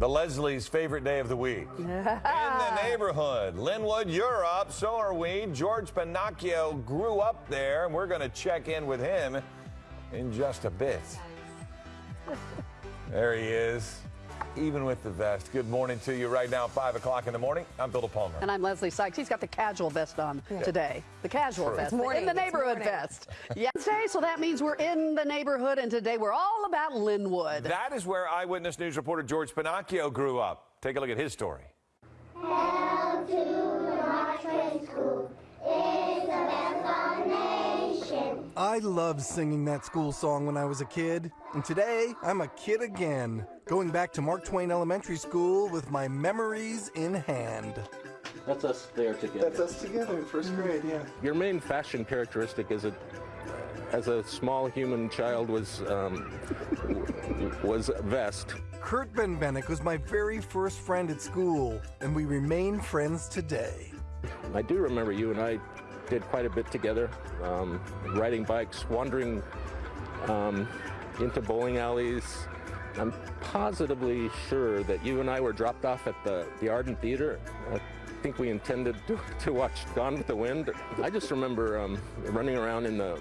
the Leslie's favorite day of the week. In the neighborhood. Lynwood, you're up. So are we. George Pennacchio grew up there, and we're going to check in with him in just a bit. There he is even with the vest. Good morning to you right now, 5 o'clock in the morning. I'm Bill Palmer. And I'm Leslie Sykes. He's got the casual vest on yeah. today. The casual True. vest. Morning, in the neighborhood vest. Yesterday, so that means we're in the neighborhood, and today we're all about Lynwood. That is where Eyewitness News reporter George Pennacchio grew up. Take a look at his story. I loved singing that school song when I was a kid, and today I'm a kid again, going back to Mark Twain Elementary School with my memories in hand. That's us there together. That's us together in first grade, yeah. Your main fashion characteristic as a as a small human child was um, was vest. Kurt Benbenek was my very first friend at school, and we remain friends today. I do remember you and I did quite a bit together, um, riding bikes, wandering um, into bowling alleys. I'm positively sure that you and I were dropped off at the, the Arden Theater. I think we intended to, to watch Gone with the Wind. I just remember um, running around in the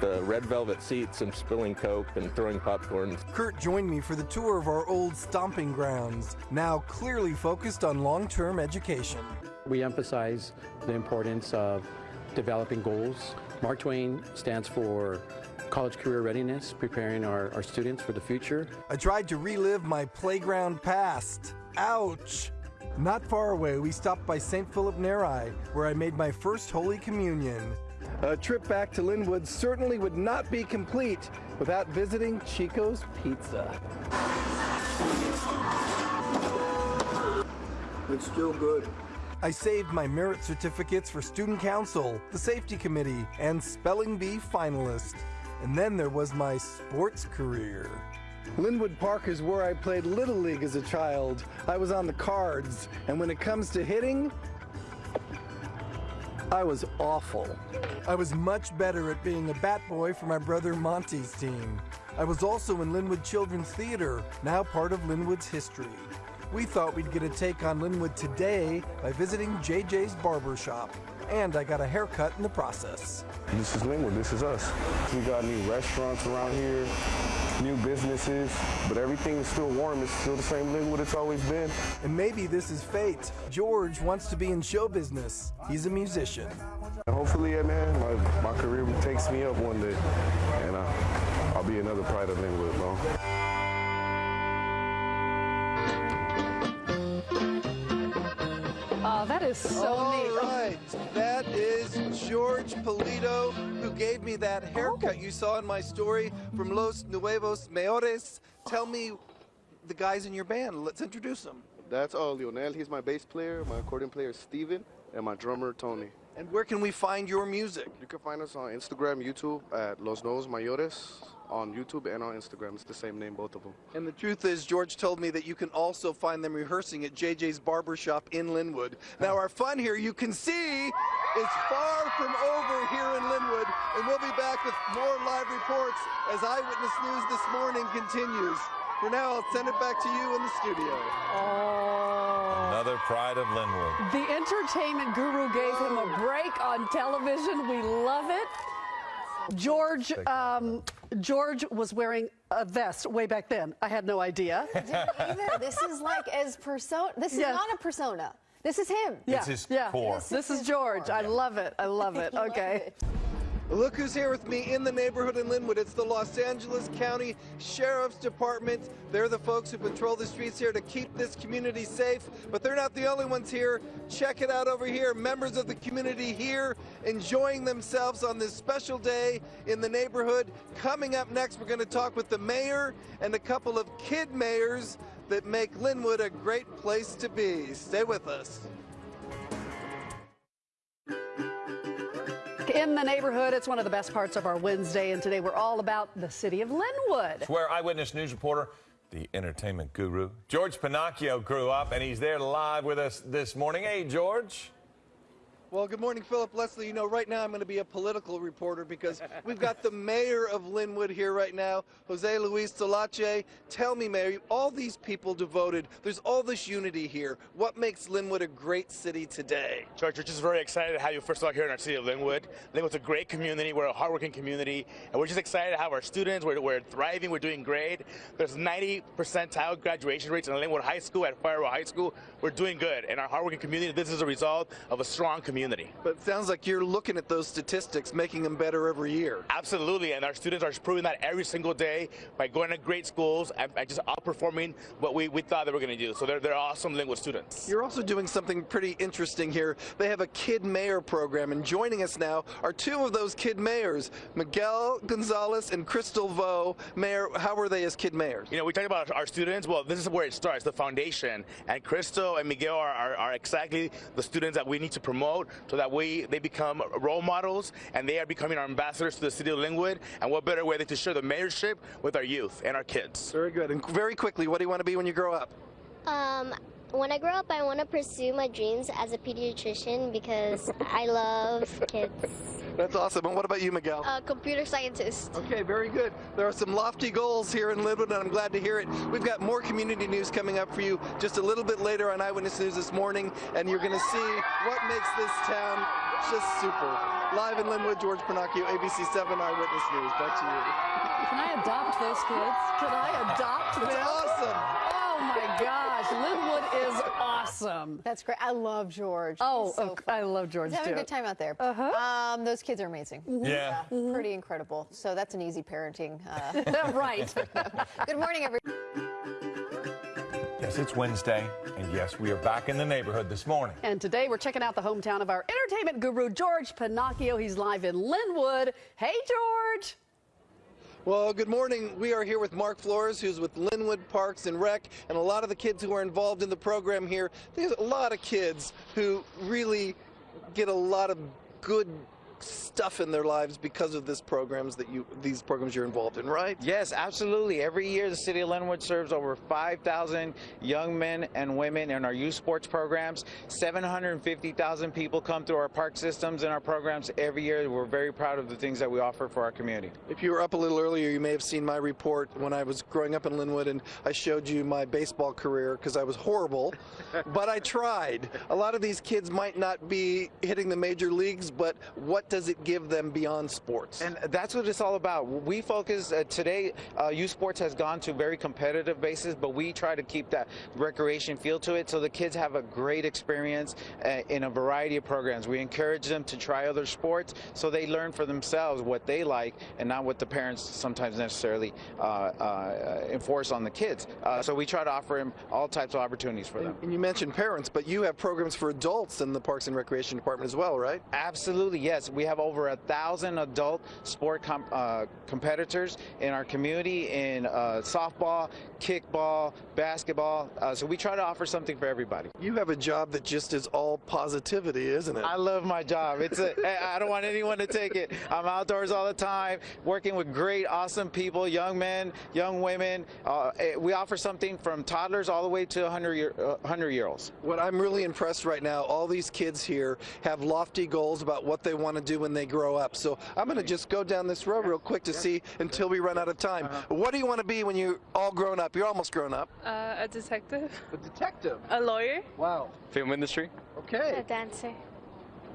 the red velvet seats and spilling coke and throwing popcorn. Kurt joined me for the tour of our old stomping grounds, now clearly focused on long-term education. We emphasize the importance of developing goals. Mark Twain stands for college career readiness, preparing our, our students for the future. I tried to relive my playground past. Ouch! Not far away, we stopped by St. Philip Neri, where I made my first Holy Communion. A trip back to Lynwood certainly would not be complete without visiting Chico's Pizza. It's still good. I saved my merit certificates for student council, the safety committee, and spelling bee finalist. And then there was my sports career. Lynwood Park is where I played Little League as a child. I was on the cards, and when it comes to hitting, I was awful. I was much better at being a bat boy for my brother Monty's team. I was also in Lynwood Children's Theater, now part of Lynwood's history. We thought we'd get a take on Lynwood today by visiting JJ's Barber Shop. And I got a haircut in the process. This is Lynwood, this is us. We got new restaurants around here, new businesses, but everything is still warm. It's still the same Lynwood it's always been. And maybe this is fate. George wants to be in show business. He's a musician. Hopefully, yeah, man, my, my career takes me up one day, and uh, I'll be another pride of Lynwood, bro. Is so All neat. All right, that is George Polito, who gave me that haircut oh. you saw in my story from Los Nuevos Mayores. Tell me the guys in your band. Let's introduce them. That's uh, Lionel. He's my bass player. My accordion player is Steven. And my drummer, Tony. And where can we find your music? You can find us on Instagram, YouTube at Los Nuevos Mayores on YouTube and on Instagram. It's the same name, both of them. And the truth is, George told me that you can also find them rehearsing at JJ's Barbershop in Lynwood. Now, our fun here, you can see, is far from over here in Lynwood, and we'll be back with more live reports as Eyewitness News this morning continues. For now, I'll send it back to you in the studio. Oh. Another pride of Lynwood. The entertainment guru gave him a break on television. We love it. George, um, George was wearing a vest way back then. I had no idea. either. This is like as persona. This is not a persona. This is him. Yeah. It's his yeah. core. This, this is, is George. Core. I love it. I love it. Okay. Look who's here with me in the neighborhood in Lynwood. It's the Los Angeles County Sheriff's Department. They're the folks who patrol the streets here to keep this community safe, but they're not the only ones here. Check it out over here. Members of the community here enjoying themselves on this special day in the neighborhood. Coming up next, we're going to talk with the mayor and a couple of kid mayors that make Lynwood a great place to be. Stay with us. In the neighborhood. It's one of the best parts of our Wednesday, and today we're all about the city of Lynwood. It's where Eyewitness News reporter, the entertainment guru, George Pennacchio grew up, and he's there live with us this morning. Hey, George. Well, good morning, Philip Leslie. You know, right now I'm going to be a political reporter because we've got the mayor of Lynwood here right now, Jose Luis Solache. Tell me, Mayor, all these people devoted, there's all this unity here. What makes Lynwood a great city today? George, we're just very excited to have you first of all here in our city of Lynwood. Lynwood's a great community. We're a hardworking community, and we're just excited to have our students. We're, we're thriving. We're doing great. There's 90 percentile graduation rates in Lynwood High School at Firebaugh High School. We're doing good, and our hardworking community. This is a result of a strong community. But it sounds like you're looking at those statistics, making them better every year. Absolutely, and our students are proving that every single day by going to great schools and, and just outperforming what we, we thought they were going to do. So they're, they're awesome Lynwood students. You're also doing something pretty interesting here. They have a Kid Mayor program, and joining us now are two of those Kid Mayors, Miguel Gonzalez and Crystal Vo. Mayor, how were they as Kid Mayors? You know, we talk about our students. Well, this is where it starts, the foundation. And Crystal and Miguel are, are, are exactly the students that we need to promote so that we they become role models and they are becoming our ambassadors to the city of Lynwood. And what better way than to share the mayorship with our youth and our kids? Very good. And very quickly, what do you want to be when you grow up? Um, when I grow up, I want to pursue my dreams as a pediatrician because I love kids. That's awesome. And what about you, Miguel? A computer scientist. Okay, very good. There are some lofty goals here in Lynwood, and I'm glad to hear it. We've got more community news coming up for you just a little bit later on Eyewitness News this morning, and you're going to see what makes this town just super. Live in Lynwood, George Pennacchio, ABC 7 Eyewitness News. Back to you. Can I adopt those kids? Can I adopt them? That's awesome. Oh, Oh my gosh, Lynwood is awesome. That's great. I love George. Oh, so of- I love George He's having too. a good time out there. Uh-huh. Um, those kids are amazing. Yeah. Pretty incredible. So that's an easy parenting. Uh, right. good morning, everyone. Yes, it's Wednesday, and yes, we are back in the neighborhood this morning. And today we're checking out the hometown of our entertainment guru, George Pennacchio. He's live in Lynwood. Hey, George. Well, good morning. We are here with Mark Flores, who's with Lynwood Parks and Rec, and a lot of the kids who are involved in the program here. There's a lot of kids who really get a lot of good stuff in their lives because of this programs that you these programs you're involved in, right? Yes, absolutely. Every year, the city of Lynwood serves over 5,000 young men and women in our youth sports programs. 750,000 people come through our park systems and our programs every year. We're very proud of the things that we offer for our community. If you were up a little earlier, you may have seen my report when I was growing up in Lynwood, and I showed you my baseball career because I was horrible, but I tried. A lot of these kids might not be hitting the major leagues, but what does it give them beyond sports? And that's what it's all about. We focus uh, today. Uh, youth sports has gone to very competitive basis, but we try to keep that recreation feel to it, so the kids have a great experience uh, in a variety of programs. We encourage them to try other sports, so they learn for themselves what they like, and not what the parents sometimes necessarily uh, uh, enforce on the kids. Uh, so we try to offer them all types of opportunities for them. And you mentioned parents, but you have programs for adults in the Parks and Recreation Department as well, right? Absolutely, yes. We have over a thousand adult sport com- uh, competitors in our community in uh, softball, kickball, basketball. Uh, so we try to offer something for everybody. You have a job that just is all positivity, isn't it? I love my job. It's a, I don't want anyone to take it. I'm outdoors all the time, working with great, awesome people, young men, young women. Uh, eh, we offer something from toddlers all the way to 100 year, uh, 100 year olds. What I'm really impressed right now, all these kids here have lofty goals about what they want to do when they grow up. So I'm going to just go down this road real quick to see until we run out of time. What do you want to be when you're all grown up? You're almost grown up. Uh, a detective. A detective. A lawyer. Wow. Film industry. Okay. A dancer.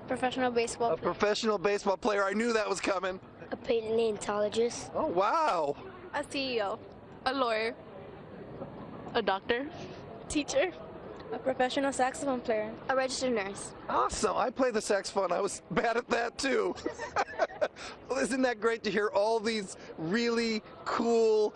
Professional baseball A professional baseball player. I knew that was coming. A paleontologist. Oh, wow. A CEO. A lawyer. A doctor. Teacher. A professional saxophone player. A registered nurse. Awesome. I play the saxophone. I was bad at that too. well, isn't that great to hear all these really cool,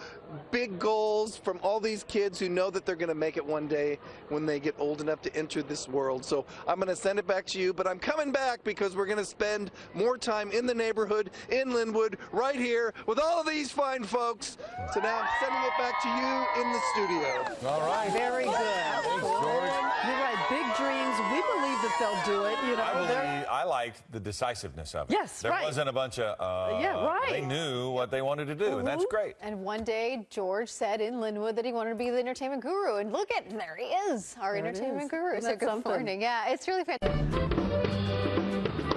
big goals from all these kids who know that they're going to make it one day when they get old enough to enter this world? So I'm going to send it back to you, but I'm coming back because we're going to spend more time in the neighborhood, in Lynwood, right here with all of these fine folks. So now I'm sending it back to you in the studio. All right. Very good. Thanks, George. You're right. Big dreams. We believe that they'll do it. You know, I believe I liked the decisiveness of it. Yes, there right. wasn't a bunch of. Uh, Yeah, right. They knew what they wanted to do, and that's Mhm. great. And one day, George said in Lynwood that he wanted to be the entertainment guru. And look at, there he is, our There entertainment is. guru. Isn't So good something? morning. Yeah, it's really fantastic.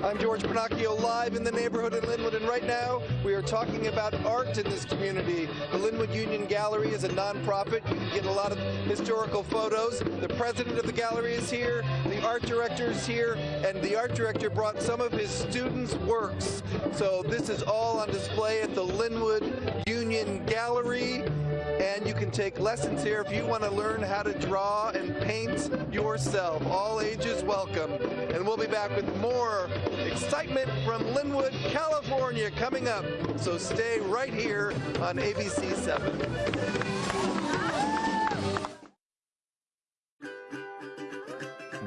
I'm George Pennacchio live in the neighborhood in Lynwood, and right now we are talking about art in this community. The Lynwood Union Gallery is a nonprofit. You can get a lot of historical photos. The president of the gallery is here, the art directors here, and the art director brought some of his students' works. So this is all on display at the Lynwood Union Gallery and you can take lessons here if you want to learn how to draw and paint yourself. All ages welcome. And we'll be back with more excitement from Lynwood, California coming up. So stay right here on ABC 7.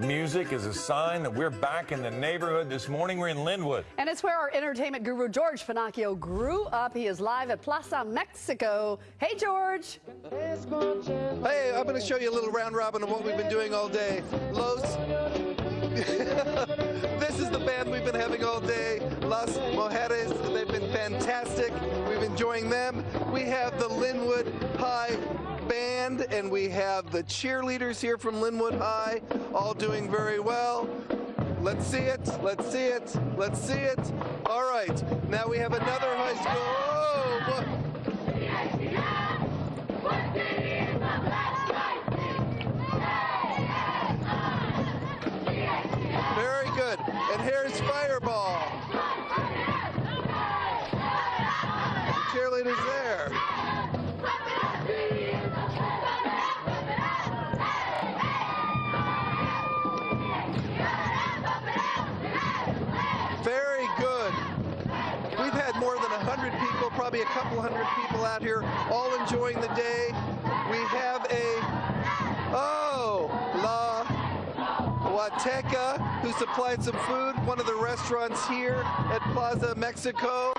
Music is a sign that we're back in the neighborhood. This morning we're in Lynwood. And it's where our entertainment guru, George Pennacchio, grew up. He is live at Plaza Mexico. Hey, George. Hey, I'm going to show you a little round robin of what we've been doing all day. Los. this is the band we've been having all day. Las Mujeres. They've been fantastic. We've been enjoying them. We have the Lynwood High band and we have the cheerleaders here from Lynwood High all doing very well. Let's see it. Let's see it. Let's see it. All right. Now we have another high school. Oh, Very good. And here's Firebaugh. Probably a couple hundred people out here, all enjoying the day. We have a, oh, La Huasteca, who supplied some food, one of the restaurants here at Plaza Mexico.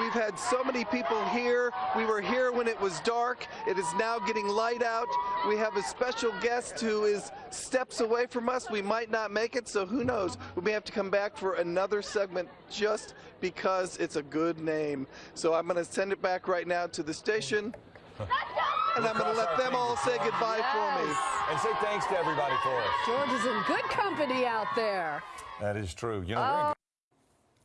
We've had so many people here. We were here when it was dark. It is now getting light out. We have a special guest who is steps away from us. We might not make it, so who knows? We may have to come back for another segment just because it's a good name. So I'm going to send it back right now to the station. And I'm going to let them all say goodbye for me. And say thanks to everybody for us. George is in good company out there. That is true. You know, we're in good-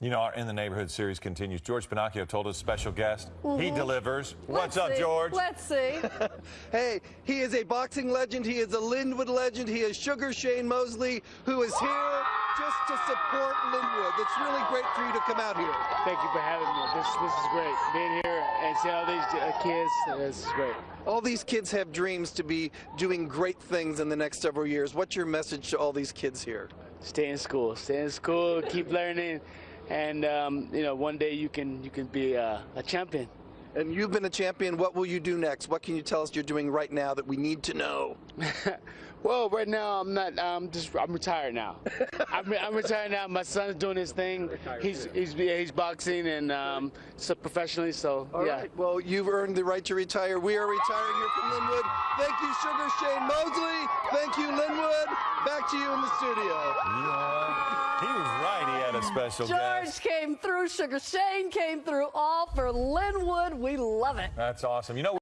you know, our In the Neighborhood series continues. George Pennacchio told us special guest. He Mhm. delivers. What's Let's up, see. George? Let's see. hey, he is a boxing legend. He is a Lynwood legend. He is Sugar Shane Mosley, who is here just to support Lynwood. It's really great for you to come out here. Thank you for having me. This this is great. Being here and see all these uh, kids, this is great. All these kids have dreams to be doing great things in the next several years. What's your message to all these kids here? Stay in school. Stay in school. Keep learning, and um, you know one day you can you can be uh, a champion. And you've been a champion. What will you do next? What can you tell us you're doing right now that we need to know? Well, right now I'm not. I'm just. I'm retired now. I'm, I'm retired now. My son's doing his thing. He's he's he's boxing and um, so professionally. So All yeah. right. Well, you've earned the right to retire. We are retiring here from Lynwood. Thank you, Sugar Shane Mosley. Thank you, Lynwood. Back to you in the studio. He was right. He had a special George guest. came through. Sugar Shane came through. All for Lynwood. We love it. That's awesome. You know.